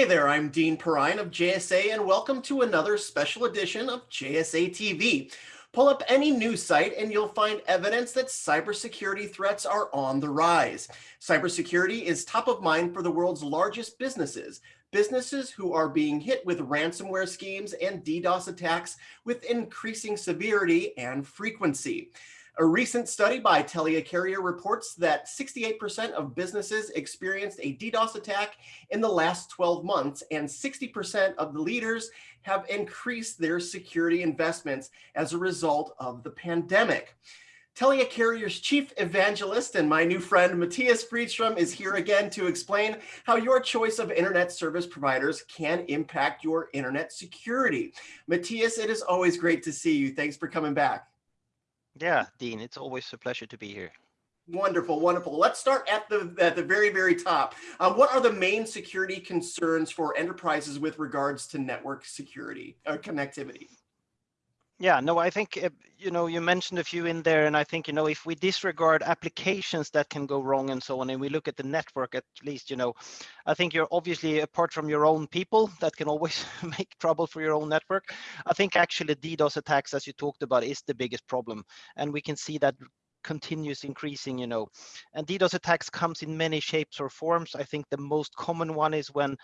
Hey there, I'm Dean Perrine of JSA and welcome to another special edition of JSA TV. Pull up any news site and you'll find evidence that cybersecurity threats are on the rise. Cybersecurity is top of mind for the world's largest businesses, businesses who are being hit with ransomware schemes and DDoS attacks with increasing severity and frequency. A recent study by Telia Carrier reports that 68% of businesses experienced a DDoS attack in the last 12 months, and 60% of the leaders have increased their security investments as a result of the pandemic. Telia Carrier's chief evangelist and my new friend Mattias Fridström is here again to explain how your choice of internet service providers can impact your internet security. Mattias, it is always great to see you. Thanks for coming back. Yeah, Dean, it's always a pleasure to be here. Wonderful, wonderful. Let's start at the at the very, very top. Um, what are the main security concerns for enterprises with regards to network security or uh, connectivity? Yeah, no, I think, uh, you know, you mentioned a few in there, and I think, you know, if we disregard applications that can go wrong and so on, and we look at the network at least, you know, I think you're obviously, apart from your own people, that can always make trouble for your own network. I think actually DDoS attacks, as you talked about, is the biggest problem. And we can see that continues increasing, you know, and DDoS attacks comes in many shapes or forms. I think the most common one is when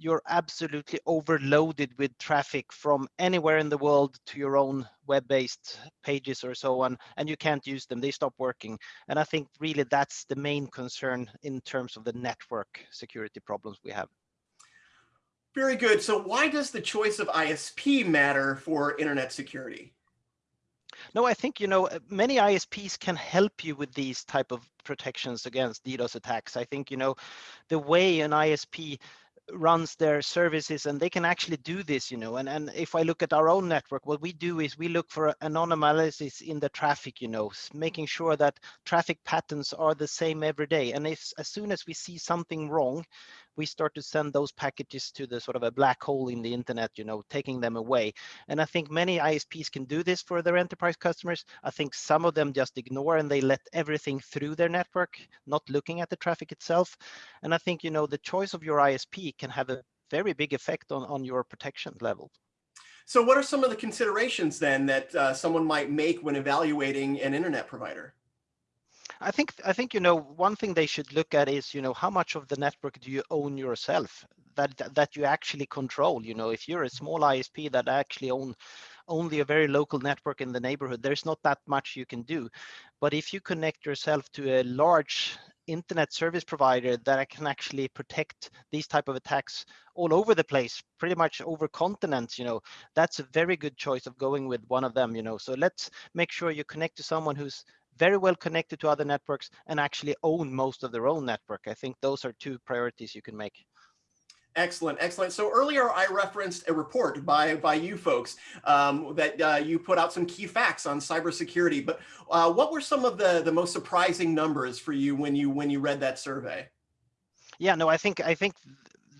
you're absolutely overloaded with traffic from anywhere in the world to your own web-based pages or so on, and you can't use them, they stop working. And I think really that's the main concern in terms of the network security problems we have. Very good. So why does the choice of ISP matter for internet security? No, I think, you know, many ISPs can help you with these type of protections against DDoS attacks. I think, you know, the way an ISP runs their services and they can actually do this you know and and if i look at our own network what we do is we look for anomalies in the traffic you know making sure that traffic patterns are the same every day. And if as soon as we see something wrong we start to send those packages to the sort of a black hole in the internet, you know, taking them away. And I think many ISPs can do this for their enterprise customers. I think some of them just ignore and they let everything through their network, not looking at the traffic itself. And I think, you know, the choice of your ISP can have a very big effect on, on your protection level. So what are some of the considerations then that uh, someone might make when evaluating an internet provider? I think I think you know one thing they should look at is you know how much of the network do you own yourself that that you actually control. You know if you're a small ISP that actually own only a very local network in the neighborhood, there's not that much you can do. But if you connect yourself to a large internet service provider that can actually protect these type of attacks all over the place pretty much over continents you know that's a very good choice of going with one of them you know so let's make sure you connect to someone who's very well connected to other networks and actually own most of their own network. I think those are two priorities you can make. Excellent, excellent. So earlier I referenced a report by by you folks um, that uh, you put out some key facts on cybersecurity. But uh, what were some of the the most surprising numbers for you when you when you read that survey? Yeah, no, I think I think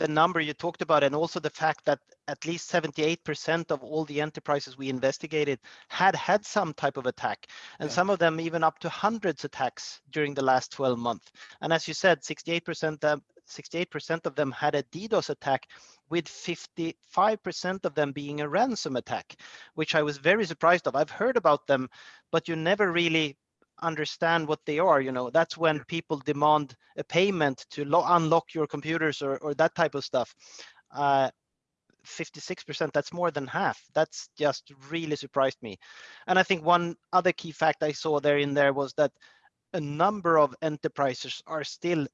the number you talked about and also the fact that at least 78% of all the enterprises we investigated had had some type of attack and yeah. some of them even up to hundreds attacks during the last 12 months and as you said 68% of 68% of them had a DDoS attack with 55% of them being a ransom attack, which I was very surprised of. I've heard about them, but you never really understand what they are you know? That's when people demand a payment to unlock your computers or, or that type of stuff. Uh, 56% that's more than half. That's just really surprised me. And i think one other key fact i saw there in there was that a number of enterprises are still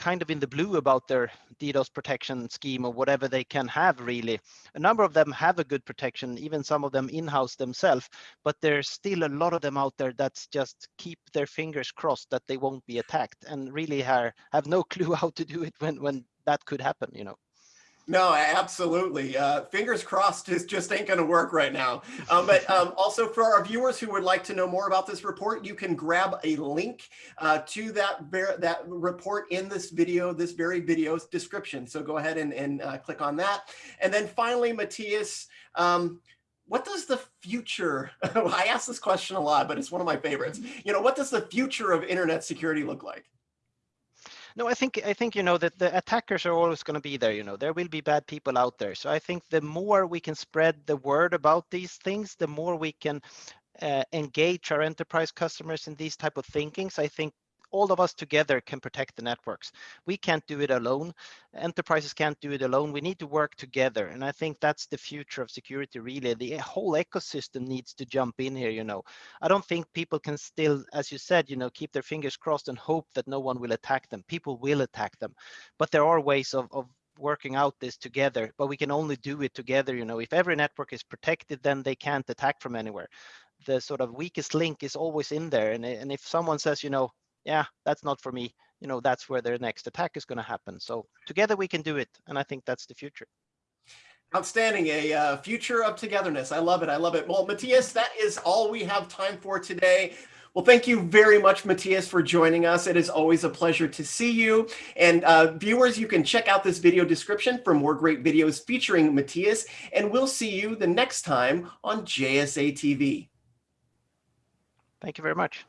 kind of in the blue about their DDoS protection scheme or whatever they can have really. A number of them have a good protection, even some of them in-house themselves, but there's still a lot of them out there that's just keep their fingers crossed that they won't be attacked and really have, have no clue how to do it when, when that could happen, you know. No, absolutely. Uh, fingers crossed just, just ain't going to work right now. Um, but um, also for our viewers who would like to know more about this report, you can grab a link uh, to that, that report in this video, this very video's description. So go ahead and, and uh, click on that. And then finally, Mattias, um, what does the future, I ask this question a lot, but it's one of my favorites. You know, what does the future of internet security look like? No, I think I think you know that the attackers are always going to be there. You know, there will be bad people out there. So I think the more we can spread the word about these things, the more we can uh, engage our enterprise customers in these type of thinkings. I think all of us together can protect the networks. We can't do it alone. Enterprises can't do it alone. We need to work together. And I think that's the future of security, really. The whole ecosystem needs to jump in here, you know. I don't think people can still, as you said, you know, keep their fingers crossed and hope that no one will attack them. People will attack them. But there are ways of, of working out this together, but we can only do it together. You know, if every network is protected, then they can't attack from anywhere. The sort of weakest link is always in there. And, and if someone says, you know, yeah, that's not for me, you know, that's where their next attack is going to happen. So together we can do it. And I think that's the future. Outstanding. A uh, future of togetherness. I love it. I love it. Well, Mattias, that is all we have time for today. Well, thank you very much, Mattias, for joining us. It is always a pleasure to see you. And uh, viewers, you can check out this video description for more great videos featuring Mattias. And we'll see you the next time on JSA TV. Thank you very much.